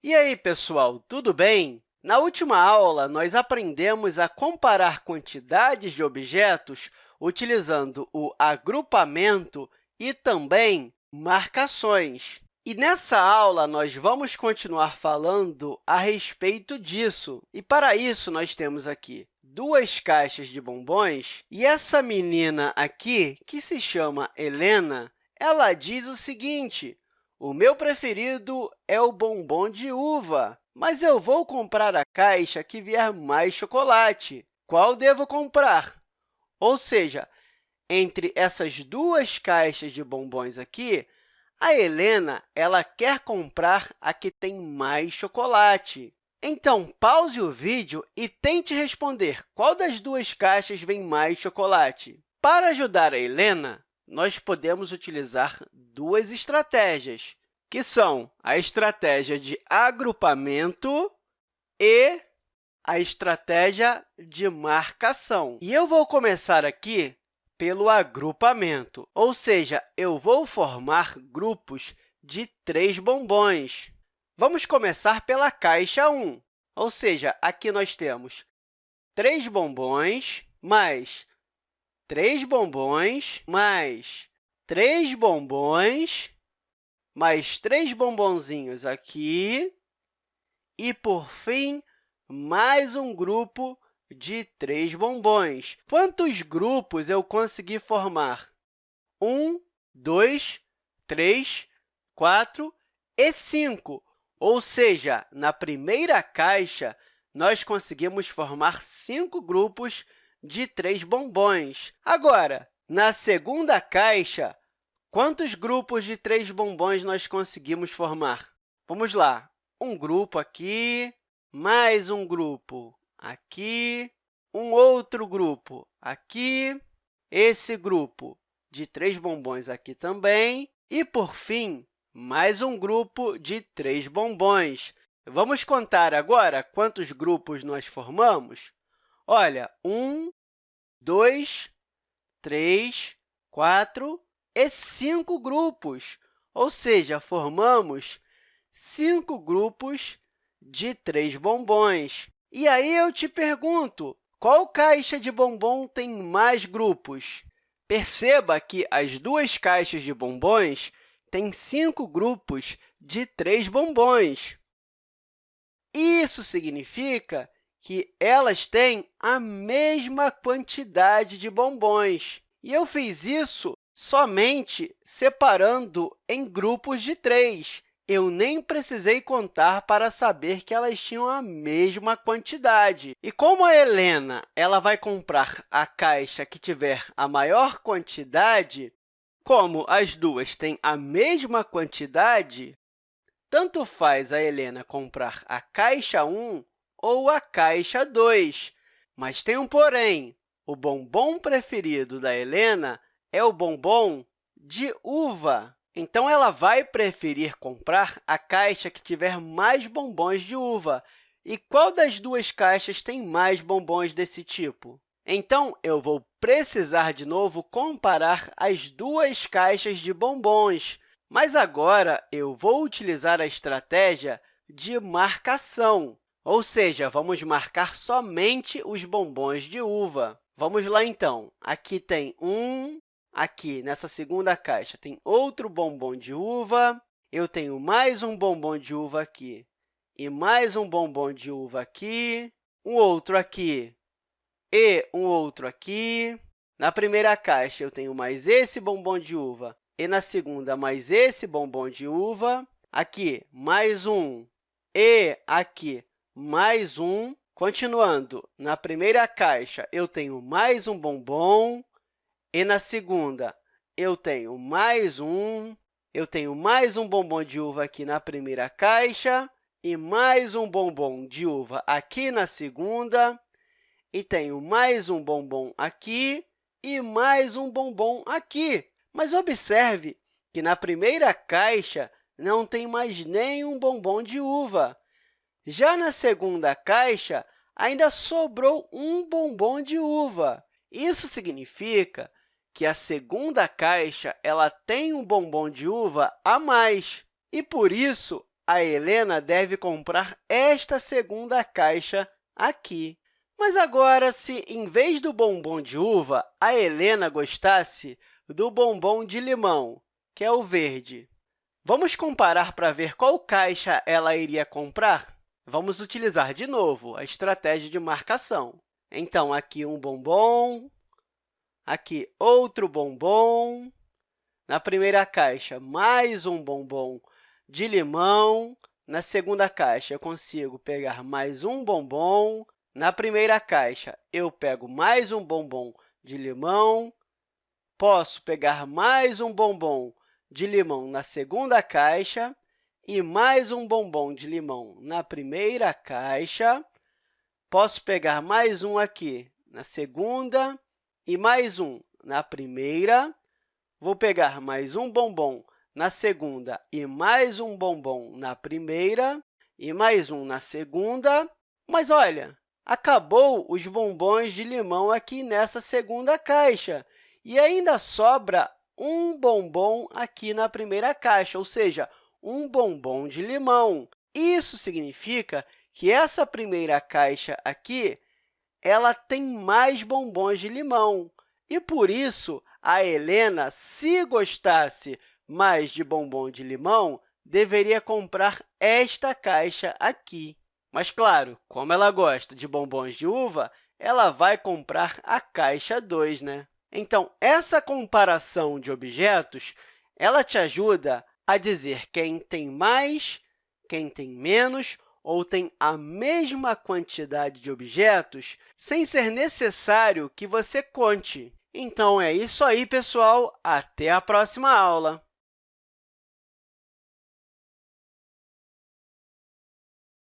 E aí, pessoal, tudo bem? Na última aula, nós aprendemos a comparar quantidades de objetos utilizando o agrupamento e também marcações. E nessa aula, nós vamos continuar falando a respeito disso. E, para isso, nós temos aqui duas caixas de bombons. E essa menina aqui, que se chama Helena, ela diz o seguinte, o meu preferido é o bombom de uva, mas eu vou comprar a caixa que vier mais chocolate. Qual devo comprar? Ou seja, entre essas duas caixas de bombons aqui, a Helena ela quer comprar a que tem mais chocolate. Então, pause o vídeo e tente responder qual das duas caixas vem mais chocolate. Para ajudar a Helena, nós podemos utilizar duas estratégias, que são a estratégia de agrupamento e a estratégia de marcação. E eu vou começar aqui pelo agrupamento, ou seja, eu vou formar grupos de três bombons. Vamos começar pela caixa 1, ou seja, aqui nós temos três bombons mais três bombons, mais três bombons, mais três bombonzinhos aqui, e, por fim, mais um grupo de três bombons. Quantos grupos eu consegui formar? Um, dois, três, quatro e cinco. Ou seja, na primeira caixa, nós conseguimos formar cinco grupos de três bombons. Agora, na segunda caixa, quantos grupos de três bombons nós conseguimos formar? Vamos lá. Um grupo aqui, mais um grupo aqui, um outro grupo aqui, esse grupo de três bombons aqui também, e, por fim, mais um grupo de três bombons. Vamos contar agora quantos grupos nós formamos? Olha, um, dois, três, quatro e cinco grupos, ou seja, formamos cinco grupos de três bombons. E aí eu te pergunto, qual caixa de bombom tem mais grupos? Perceba que as duas caixas de bombons têm cinco grupos de três bombons. Isso significa que elas têm a mesma quantidade de bombons. E eu fiz isso somente separando em grupos de três. Eu nem precisei contar para saber que elas tinham a mesma quantidade. E como a Helena ela vai comprar a caixa que tiver a maior quantidade, como as duas têm a mesma quantidade, tanto faz a Helena comprar a caixa 1 ou a caixa 2. Mas tem um porém. O bombom preferido da Helena é o bombom de uva. Então, ela vai preferir comprar a caixa que tiver mais bombons de uva. E qual das duas caixas tem mais bombons desse tipo? Então, eu vou precisar, de novo, comparar as duas caixas de bombons. Mas agora, eu vou utilizar a estratégia de marcação. Ou seja, vamos marcar somente os bombons de uva. Vamos lá, então. Aqui tem um, aqui nessa segunda caixa tem outro bombom de uva, eu tenho mais um bombom de uva aqui e mais um bombom de uva aqui, um outro aqui e um outro aqui. Na primeira caixa, eu tenho mais esse bombom de uva e na segunda, mais esse bombom de uva. Aqui, mais um e aqui mais um. Continuando, na primeira caixa, eu tenho mais um bombom, e na segunda, eu tenho mais um. Eu tenho mais um bombom de uva aqui na primeira caixa e mais um bombom de uva aqui na segunda, e tenho mais um bombom aqui e mais um bombom aqui. Mas observe que na primeira caixa não tem mais nenhum bombom de uva. Já na segunda caixa, ainda sobrou um bombom de uva. Isso significa que a segunda caixa ela tem um bombom de uva a mais, e, por isso, a Helena deve comprar esta segunda caixa aqui. Mas agora, se, em vez do bombom de uva, a Helena gostasse do bombom de limão, que é o verde, vamos comparar para ver qual caixa ela iria comprar? Vamos utilizar, de novo, a estratégia de marcação. Então, aqui um bombom, aqui outro bombom, na primeira caixa, mais um bombom de limão. Na segunda caixa, eu consigo pegar mais um bombom. Na primeira caixa, eu pego mais um bombom de limão. Posso pegar mais um bombom de limão na segunda caixa e mais um bombom de limão na primeira caixa. Posso pegar mais um aqui na segunda e mais um na primeira. Vou pegar mais um bombom na segunda e mais um bombom na primeira, e mais um na segunda. Mas, olha, acabou os bombons de limão aqui nessa segunda caixa, e ainda sobra um bombom aqui na primeira caixa, ou seja, um bombom de limão. Isso significa que essa primeira caixa aqui ela tem mais bombons de limão. E, por isso, a Helena, se gostasse mais de bombom de limão, deveria comprar esta caixa aqui. Mas, claro, como ela gosta de bombons de uva, ela vai comprar a caixa 2, né? Então, essa comparação de objetos ela te ajuda a dizer quem tem mais, quem tem menos ou tem a mesma quantidade de objetos sem ser necessário que você conte. Então, é isso aí, pessoal. Até a próxima aula!